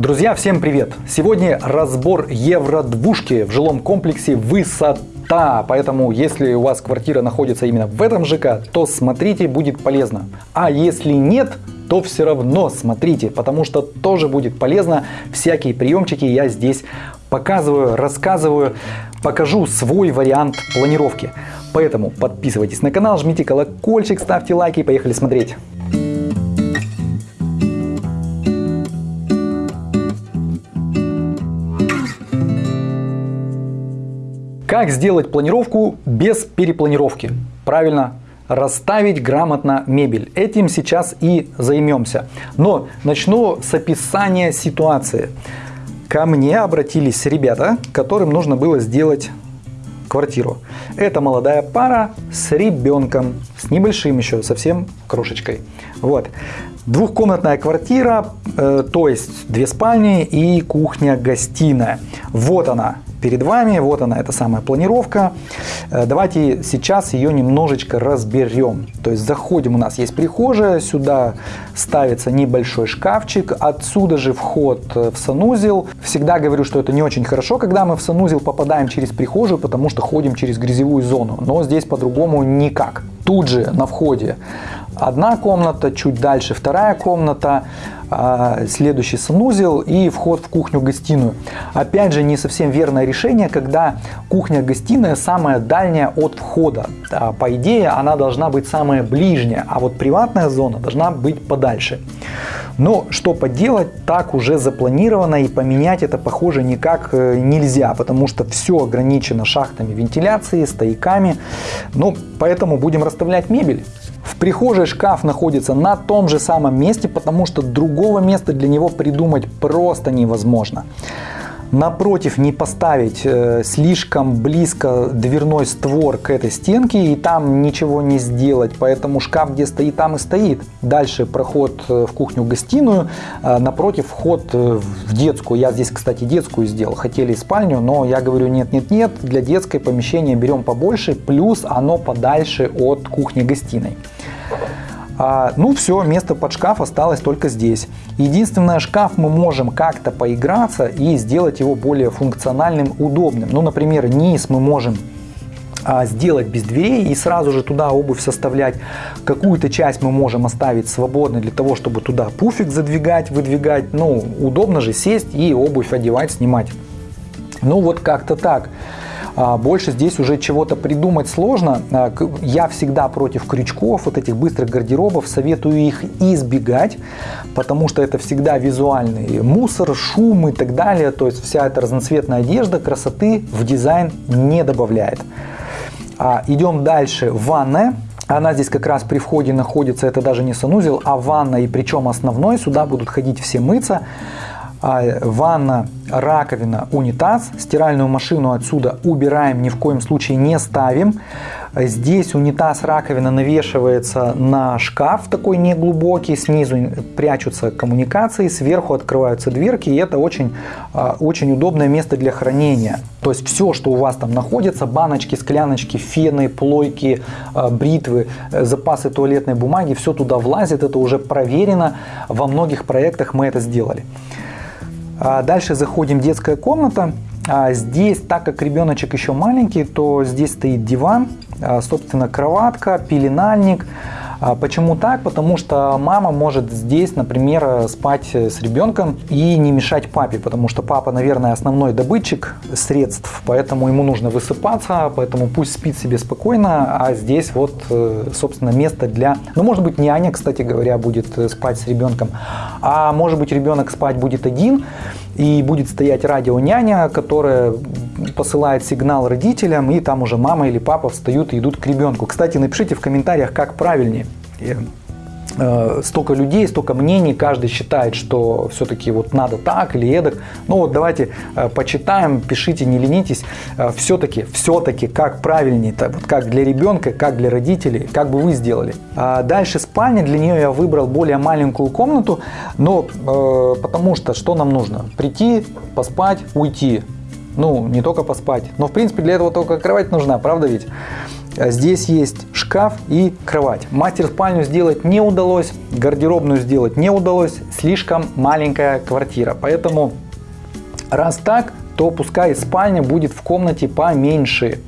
Друзья, всем привет! Сегодня разбор евро-двушки в жилом комплексе «Высота». Поэтому, если у вас квартира находится именно в этом ЖК, то смотрите, будет полезно. А если нет, то все равно смотрите, потому что тоже будет полезно. Всякие приемчики я здесь показываю, рассказываю, покажу свой вариант планировки. Поэтому подписывайтесь на канал, жмите колокольчик, ставьте лайки и поехали смотреть. Как сделать планировку без перепланировки? Правильно, расставить грамотно мебель. Этим сейчас и займемся. Но начну с описания ситуации. Ко мне обратились ребята, которым нужно было сделать квартиру. Это молодая пара с ребенком, с небольшим еще, совсем крошечкой. Вот. Двухкомнатная квартира, э, то есть две спальни и кухня-гостиная. Вот она, перед вами. Вот она, эта самая планировка. Э, давайте сейчас ее немножечко разберем. То есть заходим, у нас есть прихожая, сюда ставится небольшой шкафчик, отсюда же вход э, в санузел. Всегда говорю, что это не очень хорошо, когда мы в санузел попадаем через прихожую, потому что ходим через грязевую зону. Но здесь по-другому никак. Тут же на входе одна комната, чуть дальше вторая комната, а, следующий санузел и вход в кухню-гостиную. Опять же, не совсем верное решение, когда кухня-гостиная самая дальняя от входа. По идее, она должна быть самая ближняя, а вот приватная зона должна быть подальше. Но что поделать, так уже запланировано и поменять это, похоже, никак э, нельзя, потому что все ограничено шахтами вентиляции, стояками. Ну, поэтому будем расставлять мебель. В прихожей шкаф находится на том же самом месте, потому что другого места для него придумать просто невозможно. Напротив не поставить э, слишком близко дверной створ к этой стенке и там ничего не сделать, поэтому шкаф где стоит, там и стоит. Дальше проход э, в кухню-гостиную, э, напротив вход э, в детскую. Я здесь, кстати, детскую сделал, хотели спальню, но я говорю нет-нет-нет, для детской помещения берем побольше, плюс оно подальше от кухни-гостиной. А, ну все, место под шкаф осталось только здесь. Единственное, шкаф мы можем как-то поиграться и сделать его более функциональным, удобным. Ну, например, низ мы можем а, сделать без дверей и сразу же туда обувь составлять. Какую-то часть мы можем оставить свободной для того, чтобы туда пуфик задвигать, выдвигать. Ну, удобно же сесть и обувь одевать, снимать. Ну, вот как-то так. А, больше здесь уже чего-то придумать сложно. А, я всегда против крючков, вот этих быстрых гардеробов, советую их избегать, потому что это всегда визуальный мусор, шум и так далее. То есть вся эта разноцветная одежда красоты в дизайн не добавляет. А, идем дальше. Ванная. Она здесь как раз при входе находится, это даже не санузел, а ванна, и причем основной. Сюда будут ходить все мыться. А, ванна, раковина, унитаз. Стиральную машину отсюда убираем, ни в коем случае не ставим. Здесь унитаз, раковина навешивается на шкаф такой неглубокий, снизу прячутся коммуникации, сверху открываются дверки, и это очень, а, очень удобное место для хранения. То есть все, что у вас там находится, баночки, скляночки, фены, плойки, а, бритвы, э, запасы туалетной бумаги, все туда влазит, это уже проверено, во многих проектах мы это сделали. А дальше заходим в детская комната. А здесь, так как ребеночек еще маленький, то здесь стоит диван, а, собственно, кроватка, пеленальник. А почему так? Потому что мама может здесь, например, спать с ребенком и не мешать папе, потому что папа, наверное, основной добытчик средств, поэтому ему нужно высыпаться, поэтому пусть спит себе спокойно, а здесь вот, э, собственно, место для... Ну, может быть, няня, кстати говоря, будет э, спать с ребенком, а может быть, ребенок спать будет один, и будет стоять радио няня, которая посылает сигнал родителям, и там уже мама или папа встают и идут к ребенку. Кстати, напишите в комментариях, как правильнее. Э, столько людей, столько мнений, каждый считает, что все-таки вот надо так или эдак. Ну вот давайте э, почитаем, пишите, не ленитесь. Э, все-таки, все-таки как правильнее, -то, вот как для ребенка, как для родителей, как бы вы сделали. А дальше спальня, для нее я выбрал более маленькую комнату, но потому что что нам нужно? Прийти, поспать, уйти. Ну, не только поспать, но в принципе для этого только кровать нужна, правда ведь? А здесь есть шкаф и кровать. Мастер-спальню сделать не удалось, гардеробную сделать не удалось, слишком маленькая квартира. Поэтому раз так, то пускай спальня будет в комнате поменьше.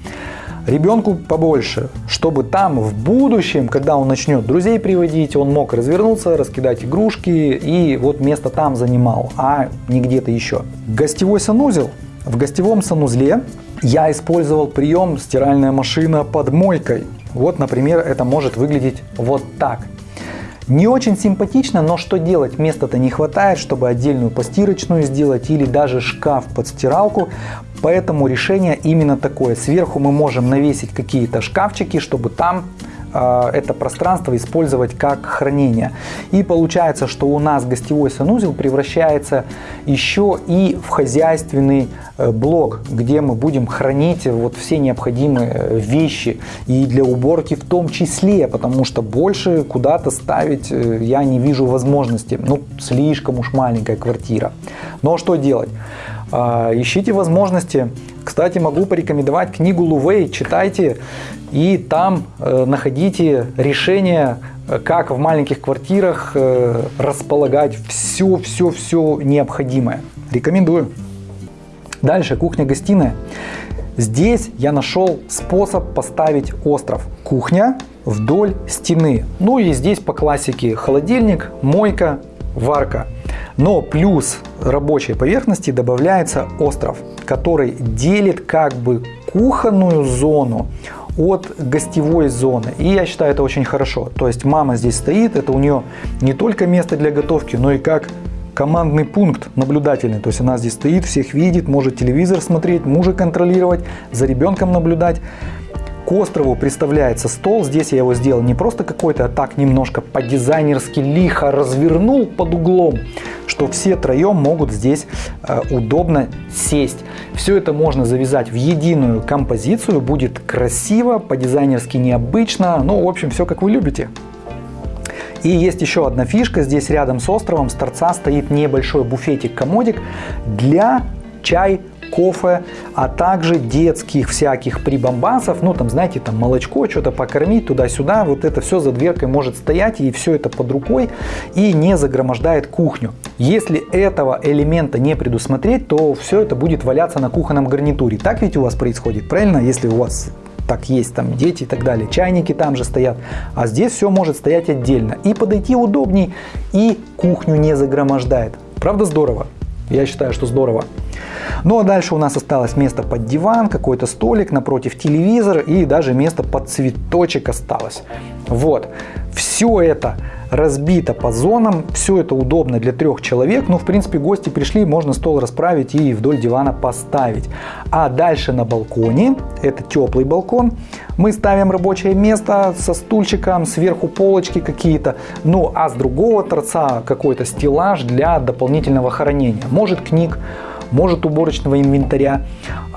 Ребенку побольше, чтобы там в будущем, когда он начнет друзей приводить, он мог развернуться, раскидать игрушки и вот место там занимал, а не где-то еще. Гостевой санузел. В гостевом санузле я использовал прием стиральная машина под мойкой. Вот, например, это может выглядеть вот так. Не очень симпатично, но что делать? Места-то не хватает, чтобы отдельную постирочную сделать или даже шкаф под стиралку. Поэтому решение именно такое. Сверху мы можем навесить какие-то шкафчики, чтобы там это пространство использовать как хранение. И получается, что у нас гостевой санузел превращается еще и в хозяйственный э, блок, где мы будем хранить вот все необходимые э, вещи и для уборки в том числе, потому что больше куда-то ставить э, я не вижу возможности. Ну, слишком уж маленькая квартира. Но что делать? Ищите возможности. Кстати, могу порекомендовать книгу Лувей, читайте и там э, находите решение, э, как в маленьких квартирах э, располагать все-все-все необходимое. Рекомендую. Дальше, кухня-гостиная. Здесь я нашел способ поставить остров. Кухня вдоль стены. Ну и здесь по классике холодильник, мойка, варка. Но плюс рабочей поверхности добавляется остров, который делит как бы кухонную зону от гостевой зоны. И я считаю это очень хорошо. То есть мама здесь стоит, это у нее не только место для готовки, но и как командный пункт наблюдательный. То есть она здесь стоит, всех видит, может телевизор смотреть, мужа контролировать, за ребенком наблюдать. К острову представляется стол. Здесь я его сделал не просто какой-то, а так немножко по-дизайнерски лихо развернул под углом, что все троем могут здесь э, удобно сесть. Все это можно завязать в единую композицию, будет красиво, по-дизайнерски необычно, ну, в общем, все как вы любите. И есть еще одна фишка, здесь рядом с островом с торца стоит небольшой буфетик-комодик для чай кофе, а также детских всяких прибамбасов, ну там, знаете, там молочко, что-то покормить туда-сюда, вот это все за дверкой может стоять и все это под рукой и не загромождает кухню. Если этого элемента не предусмотреть, то все это будет валяться на кухонном гарнитуре. Так ведь у вас происходит, правильно? Если у вас так есть там дети и так далее, чайники там же стоят, а здесь все может стоять отдельно. И подойти удобней, и кухню не загромождает. Правда здорово? Я считаю, что здорово. Ну а дальше у нас осталось место под диван, какой-то столик, напротив телевизор и даже место под цветочек осталось. Вот. Все это разбито по зонам, все это удобно для трех человек, но в принципе гости пришли, можно стол расправить и вдоль дивана поставить. А дальше на балконе, это теплый балкон, мы ставим рабочее место со стульчиком, сверху полочки какие-то, ну а с другого торца какой-то стеллаж для дополнительного хранения. Может книг, может уборочного инвентаря,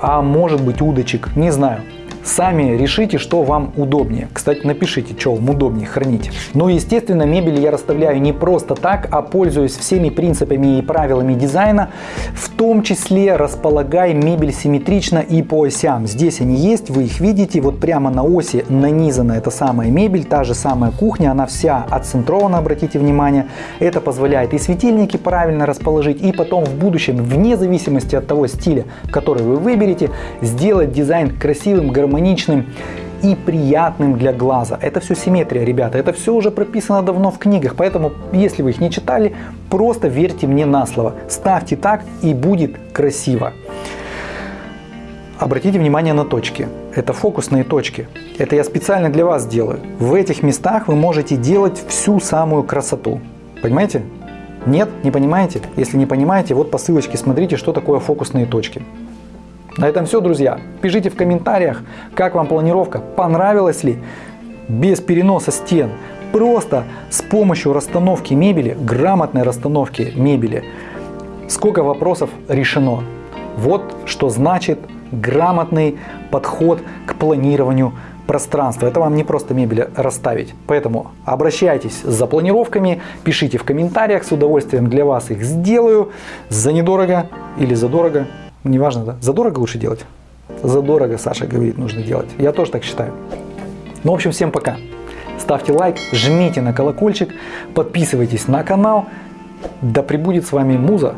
а может быть удочек, не знаю. Сами решите, что вам удобнее. Кстати, напишите, что вам удобнее хранить. Ну, естественно, мебель я расставляю не просто так, а пользуюсь всеми принципами и правилами дизайна. В том числе располагай мебель симметрично и по осям. Здесь они есть, вы их видите. Вот прямо на оси нанизана эта самая мебель, та же самая кухня. Она вся отцентрована, обратите внимание. Это позволяет и светильники правильно расположить, и потом в будущем, вне зависимости от того стиля, который вы выберете, сделать дизайн красивым, гармоничным гармоничным и приятным для глаза. Это все симметрия, ребята. Это все уже прописано давно в книгах. Поэтому, если вы их не читали, просто верьте мне на слово. Ставьте так и будет красиво. Обратите внимание на точки. Это фокусные точки. Это я специально для вас делаю. В этих местах вы можете делать всю самую красоту. Понимаете? Нет? Не понимаете? Если не понимаете, вот по ссылочке смотрите, что такое фокусные точки. На этом все, друзья. Пишите в комментариях, как вам планировка, понравилась ли, без переноса стен, просто с помощью расстановки мебели, грамотной расстановки мебели, сколько вопросов решено. Вот что значит грамотный подход к планированию пространства. Это вам не просто мебель расставить. Поэтому обращайтесь за планировками, пишите в комментариях, с удовольствием для вас их сделаю. За недорого или за дорого неважно, да? Задорого лучше делать? Задорого, Саша говорит, нужно делать. Я тоже так считаю. Ну, в общем, всем пока. Ставьте лайк, жмите на колокольчик, подписывайтесь на канал. Да пребудет с вами Муза.